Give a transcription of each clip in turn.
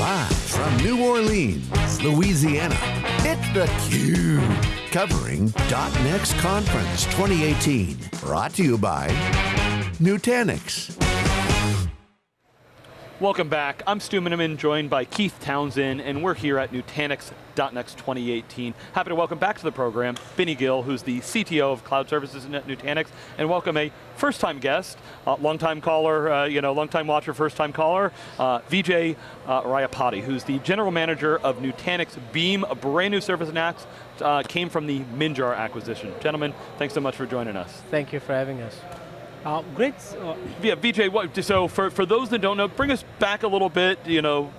Live from New Orleans, Louisiana, it's theCUBE. Covering .next Conference 2018. Brought to you by Nutanix. Welcome back. I'm Stu Miniman, joined by Keith Townsend, and we're here at Nutanix .next 2018. Happy to welcome back to the program, Binny Gill, who's the CTO of Cloud Services at Nutanix, and welcome a first-time guest, uh, long-time caller, uh, you know, long-time watcher, first-time caller, uh, Vijay uh, Rayapati, who's the General Manager of Nutanix Beam, a brand new service next, uh, came from the Minjar acquisition. Gentlemen, thanks so much for joining us. Thank you for having us. Uh, great. Uh, yeah, Vijay, what, so for, for those that don't know, bring us back a little bit, you know,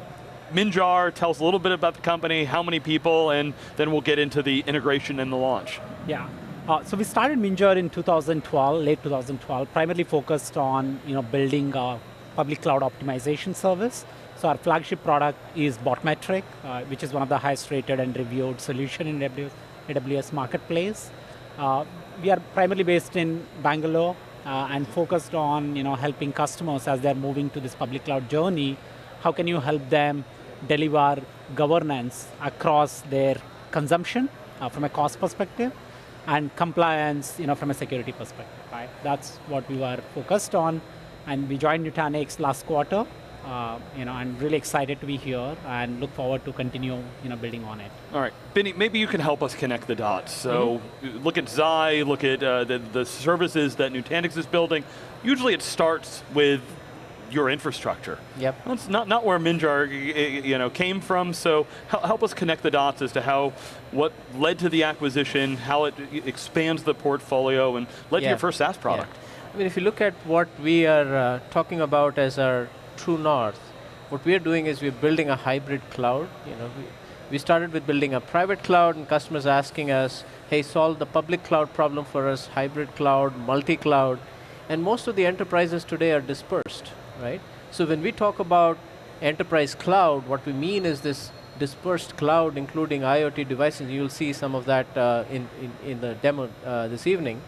Minjar, tell us a little bit about the company, how many people, and then we'll get into the integration and the launch. Yeah, uh, so we started Minjar in 2012, late 2012, primarily focused on you know, building a public cloud optimization service. So our flagship product is Botmetric, uh, which is one of the highest rated and reviewed solution in AWS Marketplace. Uh, we are primarily based in Bangalore, uh, and focused on you know, helping customers as they're moving to this public cloud journey, how can you help them deliver governance across their consumption uh, from a cost perspective and compliance you know, from a security perspective, right? That's what we were focused on and we joined Nutanix last quarter uh, you know, I'm really excited to be here and look forward to continue, you know, building on it. All right, Binny, maybe you can help us connect the dots. So, mm -hmm. look at Xi, look at uh, the, the services that Nutanix is building. Usually it starts with your infrastructure. Yep. That's not, not where Minjar you know, came from, so help us connect the dots as to how, what led to the acquisition, how it expands the portfolio, and led yeah. to your first SaaS product. Yeah. I mean, if you look at what we are uh, talking about as our true north, what we're doing is we're building a hybrid cloud. You know, we, we started with building a private cloud and customers asking us, hey, solve the public cloud problem for us, hybrid cloud, multi-cloud, and most of the enterprises today are dispersed, right? So when we talk about enterprise cloud, what we mean is this dispersed cloud, including IoT devices. You'll see some of that uh, in, in, in, the demo uh, this evening.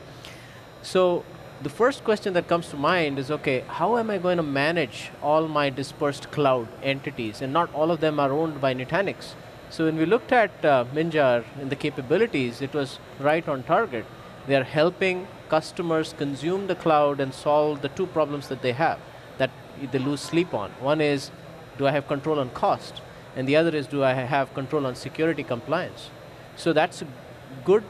So the first question that comes to mind is, okay, how am I going to manage all my dispersed cloud entities? And not all of them are owned by Nutanix. So when we looked at uh, Minjar and the capabilities, it was right on target. They are helping customers consume the cloud and solve the two problems that they have, that they lose sleep on. One is, do I have control on cost? And the other is, do I have control on security compliance? So that's a good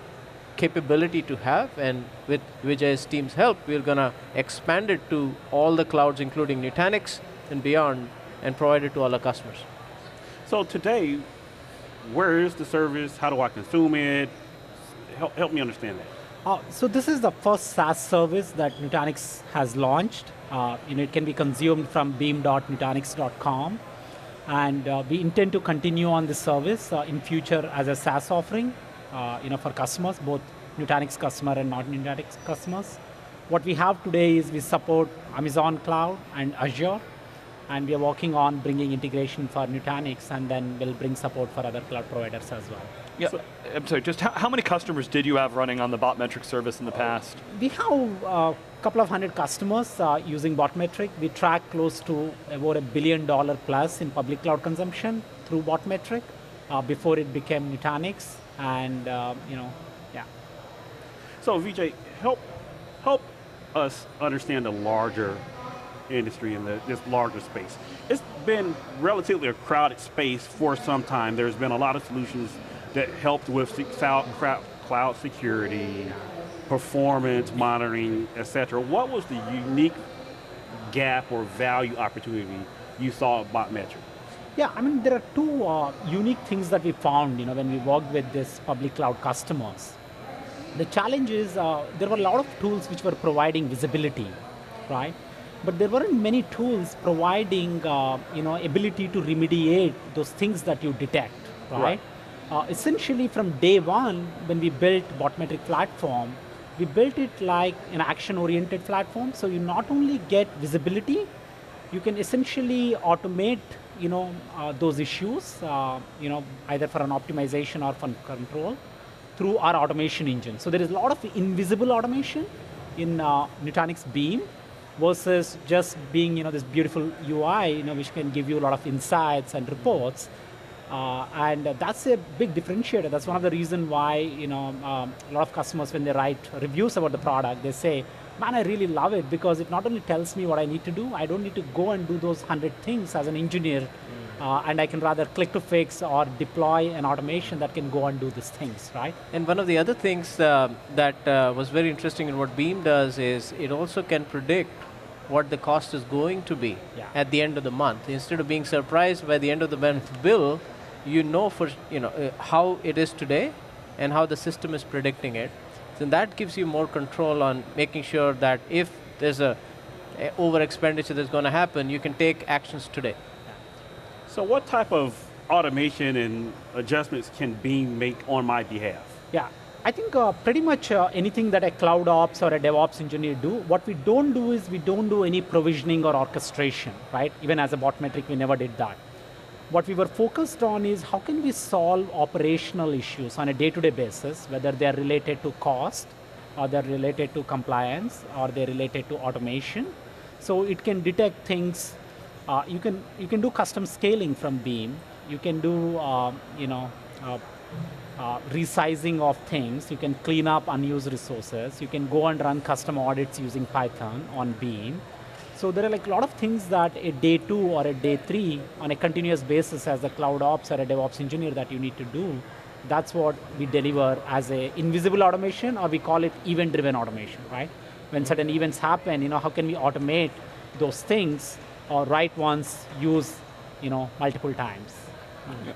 capability to have, and with Vijay's team's help, we're going to expand it to all the clouds, including Nutanix and beyond, and provide it to all our customers. So today, where is the service? How do I consume it? Help, help me understand that. Uh, so this is the first SaaS service that Nutanix has launched. Uh, you know, it can be consumed from beam.nutanix.com. And uh, we intend to continue on this service uh, in future as a SaaS offering you know, for customers, both Nutanix customer and not Nutanix customers. What we have today is we support Amazon Cloud and Azure, and we are working on bringing integration for Nutanix, and then we'll bring support for other cloud providers as well. Yeah, so, I'm sorry, just how, how, many customers did you have running on the Botmetric service in the past? We have a uh, couple of hundred customers uh, using Botmetric. We track close to about a billion dollar plus in public cloud consumption through Botmetric uh, before it became Nutanix and uh, you know, yeah. So Vijay, help help us understand the larger industry and the, this larger space. It's been relatively a crowded space for some time. There's been a lot of solutions that helped with cloud security, performance monitoring, et cetera. What was the unique gap or value opportunity you saw at Botmetric? Yeah, I mean, there are two uh, unique things that we found you know, when we worked with this public cloud customers. The challenge is uh, there were a lot of tools which were providing visibility, right? But there weren't many tools providing uh, you know, ability to remediate those things that you detect, right? right. Uh, essentially from day one, when we built Botmetric platform, we built it like an action-oriented platform, so you not only get visibility, you can essentially automate you know, uh, those issues, uh, you know, either for an optimization or for control through our automation engine. So there is a lot of invisible automation in uh, Nutanix Beam, versus just being you know, this beautiful UI you know, which can give you a lot of insights and reports. Uh, and that's a big differentiator. That's one of the reasons why you know, um, a lot of customers, when they write reviews about the product, they say, man, I really love it because it not only tells me what I need to do, I don't need to go and do those 100 things as an engineer, mm. uh, and I can rather click to fix or deploy an automation that can go and do these things, right? And one of the other things uh, that uh, was very interesting in what Beam does is it also can predict what the cost is going to be yeah. at the end of the month. Instead of being surprised by the end of the month bill, you know for you know uh, how it is today and how the system is predicting it. So that gives you more control on making sure that if there's a, a over expenditure that's going to happen, you can take actions today. So what type of automation and adjustments can Beam make on my behalf? Yeah, I think uh, pretty much uh, anything that a cloud ops or a DevOps engineer do, what we don't do is we don't do any provisioning or orchestration, right? Even as a Botmetric, we never did that. What we were focused on is how can we solve operational issues on a day-to-day -day basis, whether they're related to cost, or they're related to compliance, or they're related to automation. So it can detect things, uh, you, can, you can do custom scaling from Beam, you can do, uh, you know, uh, uh, resizing of things. You can clean up unused resources. You can go and run custom audits using Python on Beam. So there are like a lot of things that a day two or a day three on a continuous basis as a cloud ops or a DevOps engineer that you need to do. That's what we deliver as a invisible automation or we call it event-driven automation, right? When certain events happen, you know, how can we automate those things or write once, use, you know, multiple times. Mm -hmm.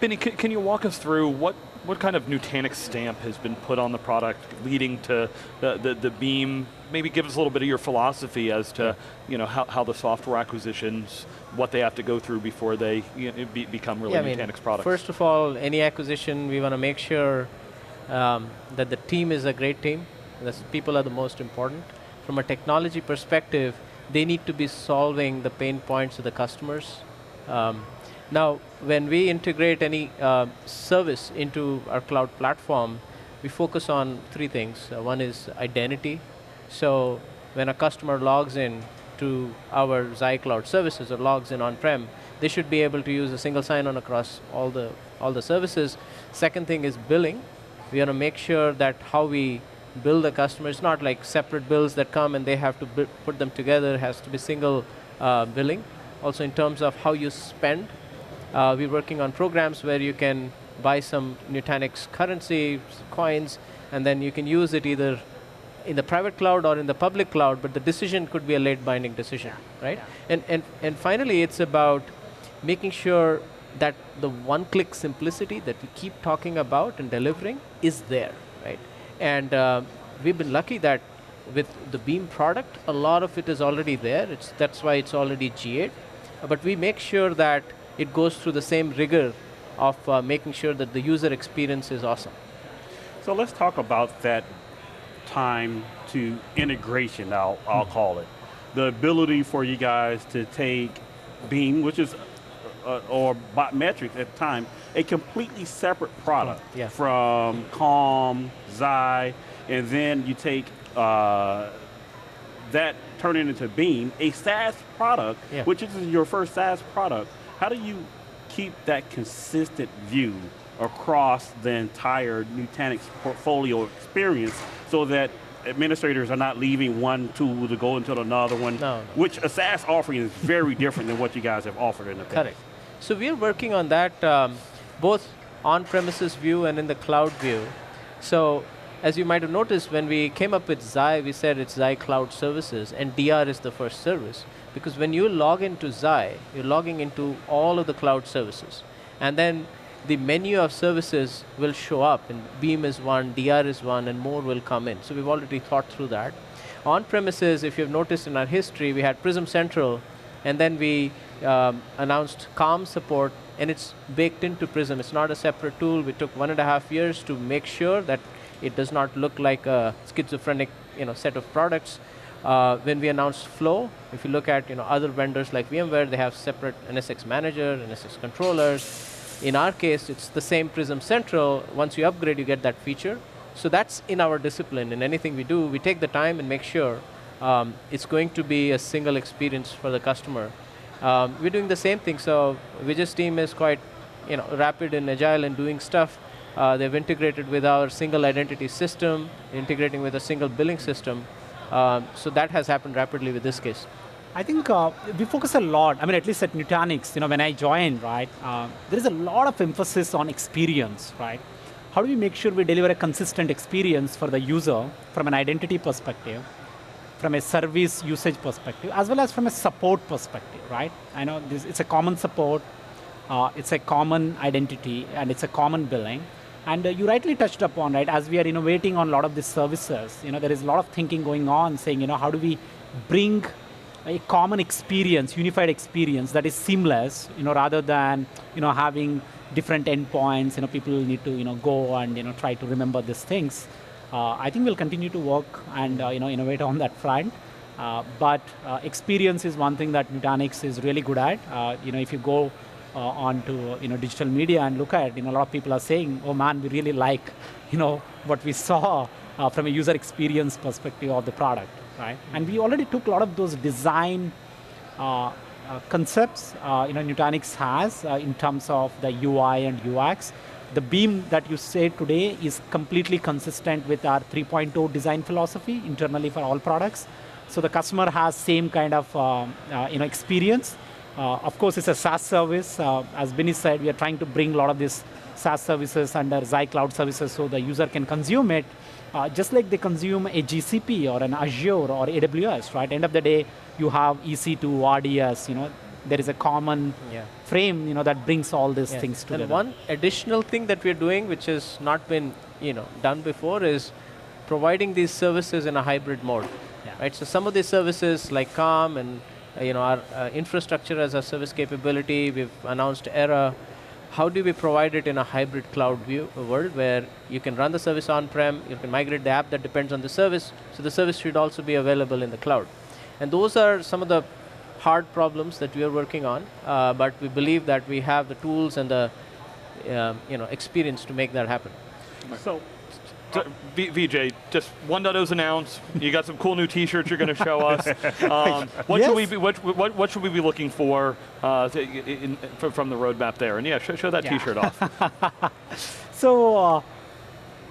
Benny, can you walk us through what what kind of Nutanix stamp has been put on the product leading to the, the, the, Beam? Maybe give us a little bit of your philosophy as to you know, how, how the software acquisitions, what they have to go through before they you know, be, become really yeah, Nutanix I mean, products. First of all, any acquisition, we want to make sure um, that the team is a great team. The people are the most important. From a technology perspective, they need to be solving the pain points of the customers. Um, now, when we integrate any uh, service into our cloud platform, we focus on three things. Uh, one is identity. So when a customer logs in to our Xi Cloud services or logs in on-prem, they should be able to use a single sign-on across all the, all the services. Second thing is billing. We want to make sure that how we bill the customer, it's not like separate bills that come and they have to put them together, it has to be single uh, billing. Also in terms of how you spend uh, we're working on programs where you can buy some Nutanix currency, coins, and then you can use it either in the private cloud or in the public cloud, but the decision could be a late binding decision, yeah. right? Yeah. And, and, and finally, it's about making sure that the one-click simplicity that we keep talking about and delivering is there, right? And uh, we've been lucky that with the Beam product, a lot of it is already there. It's, that's why it's already GA. But we make sure that it goes through the same rigor of uh, making sure that the user experience is awesome. So let's talk about that time to integration, I'll, I'll hmm. call it. The ability for you guys to take Beam, which is, uh, or Botmetrics at the time, a completely separate product yeah. from Calm, Xi, and then you take uh, that, turn it into Beam, a SaaS product, yeah. which is your first SaaS product, how do you keep that consistent view across the entire Nutanix portfolio experience so that administrators are not leaving one tool to go into another one, no. which a SaaS offering is very different than what you guys have offered in the past. Correct. So we're working on that um, both on-premises view and in the cloud view. So as you might have noticed, when we came up with Xi, we said it's Xi Cloud Services, and DR is the first service. Because when you log into Xi, you're logging into all of the cloud services. And then the menu of services will show up, and Beam is one, DR is one, and more will come in. So we've already thought through that. On premises, if you've noticed in our history, we had Prism Central, and then we um, announced Calm support, and it's baked into Prism. It's not a separate tool. We took one and a half years to make sure that it does not look like a schizophrenic you know, set of products. Uh, when we announced Flow, if you look at you know, other vendors like VMware, they have separate NSX manager, NSX controllers. In our case, it's the same Prism Central. Once you upgrade, you get that feature. So that's in our discipline. In anything we do, we take the time and make sure um, it's going to be a single experience for the customer. Um, we're doing the same thing, so Vijay's team is quite you know, rapid and agile in doing stuff. Uh, they've integrated with our single identity system, integrating with a single billing system. Um, so that has happened rapidly with this case. I think uh, we focus a lot, I mean, at least at Nutanix, you know, when I joined, right, uh, there is a lot of emphasis on experience, right? How do we make sure we deliver a consistent experience for the user from an identity perspective, from a service usage perspective, as well as from a support perspective, right? I know this, it's a common support, uh, it's a common identity, and it's a common billing. And uh, you rightly touched upon, right, as we are innovating on a lot of these services, you know, there is a lot of thinking going on saying, you know, how do we bring a common experience, unified experience that is seamless, you know, rather than, you know, having different endpoints, you know, people need to, you know, go and, you know, try to remember these things. Uh, I think we'll continue to work and uh, you know innovate on that front. Uh, but uh, experience is one thing that Nutanix is really good at. Uh, you know, if you go uh, onto uh, you know digital media and look at, you know, a lot of people are saying, "Oh man, we really like, you know, what we saw uh, from a user experience perspective of the product." Right? Mm-hmm. And we already took a lot of those design uh, concepts. you know, Nutanix has in terms of the UI and UX the beam that you say today is completely consistent with our 3.0 design philosophy internally for all products. So the customer has same kind of uh, uh, you know, experience. Uh, of course, it's a SaaS service. Uh, as Binny said, we are trying to bring a lot of these SaaS services under Xi Cloud Services so the user can consume it uh, just like they consume a GCP or an Azure or AWS, right? End of the day, you have EC2, RDS, you know, there is a common yeah. frame you know, that brings all these things together. And one additional thing that we're doing, which has not been you know, done before, is providing these services in a hybrid mode. Yeah. Right? So some of these services like Calm and you know, our uh, infrastructure as a service capability, we've announced Era, how do we provide it in a hybrid cloud view world where you can run the service on-prem, you can migrate the app that depends on the service, so the service should also be available in the cloud. And those are some of the hard problems that we are working on, uh, but we believe that we have the tools and the uh, you know, experience to make that happen. So, v Vijay, just 1.0's announced. You got some cool new T-shirts you're going to show us. Um, what yes. should we be? What, what, what, should we be looking for uh, to, in, from the roadmap there? And yeah, show, show that yeah. T-shirt off. so uh,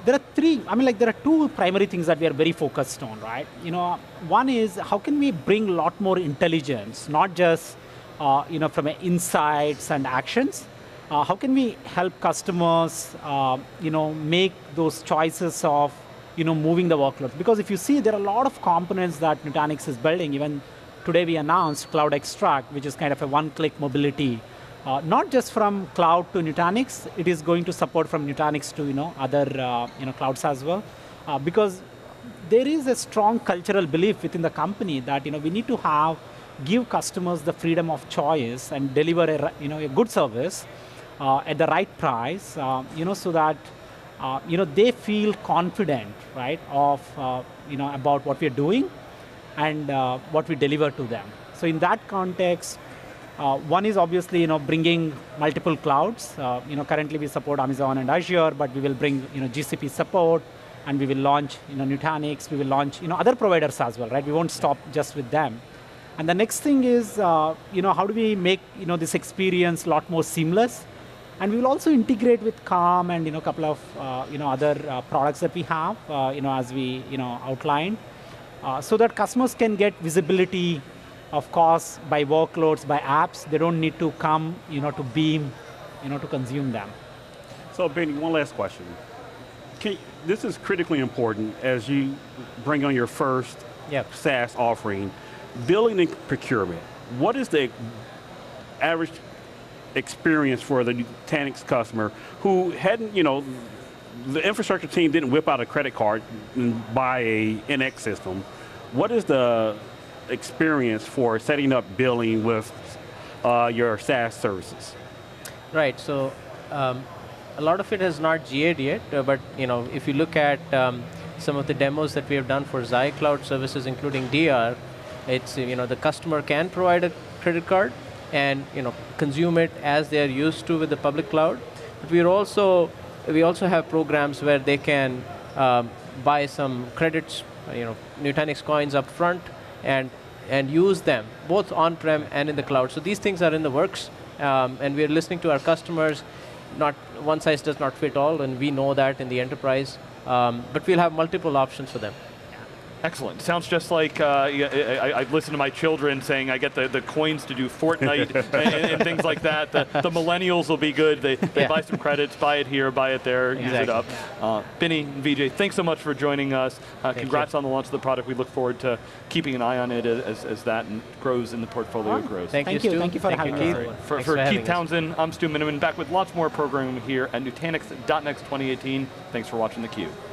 there are three, I mean like there are two primary things that we are very focused on, right? You know, one is how can we bring a lot more intelligence, not just, uh, you know, from insights and actions. Uh, how can we help customers, uh, you know, make those choices of, you know, moving the workloads? Because if you see, there are a lot of components that Nutanix is building. Even today we announced Cloud Extract, which is kind of a one-click mobility uh, not just from cloud to Nutanix, it is going to support from Nutanix to you know, other uh, you know, clouds as well. Uh, because there is a strong cultural belief within the company that you know, we need to have, give customers the freedom of choice and deliver a, you know, a good service at the right price, uh, you know, so that uh, you know, they feel confident right, of you know, about what we're doing and what we deliver to them. So in that context, uh, one is obviously you know bringing multiple clouds. Uh, you know currently we support Amazon and Azure, but we will bring you know GCP support, and we will launch you know Nutanix. We will launch you know other providers as well, right? We won't stop just with them. And the next thing is uh, you know how do we make you know this experience a lot more seamless, and we will also integrate with Calm and you know a couple of uh, you know other uh, products that we have uh, you know as we you know outlined, so that customers can get visibility of course, by workloads, by apps, they don't need to come, you know, to Beam, you know, to consume them. So Binny, one last question. You, this is critically important as you bring on your first yep. SaaS offering, billing and procurement. What is the average experience for the Nutanix customer who hadn't, you know, the infrastructure team didn't whip out a credit card and buy a NX system. What is the experience for setting up billing with uh, your SaaS services? Right, so um, a lot of it has not GA'd yet, uh, but you know, if you look at um, some of the demos that we have done for Xi Cloud services, including DR, it's, you know, the customer can provide a credit card and you know, consume it as they are used to with the public cloud. But we're also, we also have programs where they can um, buy some credits, you know, Nutanix coins up front, and, and use them, both on-prem and in the cloud. So these things are in the works, um, and we're listening to our customers. Not One size does not fit all, and we know that in the enterprise, um, but we'll have multiple options for them. Excellent. Sounds just like uh, I, I, I listen to my children saying I get the, the coins to do Fortnite and, and, things like that. The, the millennials will be good. They, they Yeah. buy some credits, buy it here, buy it there, use it up. Uh, Binny and VJ, thanks so much for joining us. Uh, congrats you. on the launch of the product. We look forward to keeping an eye on it as, as that grows and the portfolio Alright. grows. Thank, Thank you, you. Stu. Thank you for having Keith. us. For, Thanks for having Keith us. Townsend, I'm Stu Miniman, back with lots more programming here at Nutanix.next 2018. Thanks for watching theCUBE. Wonderful.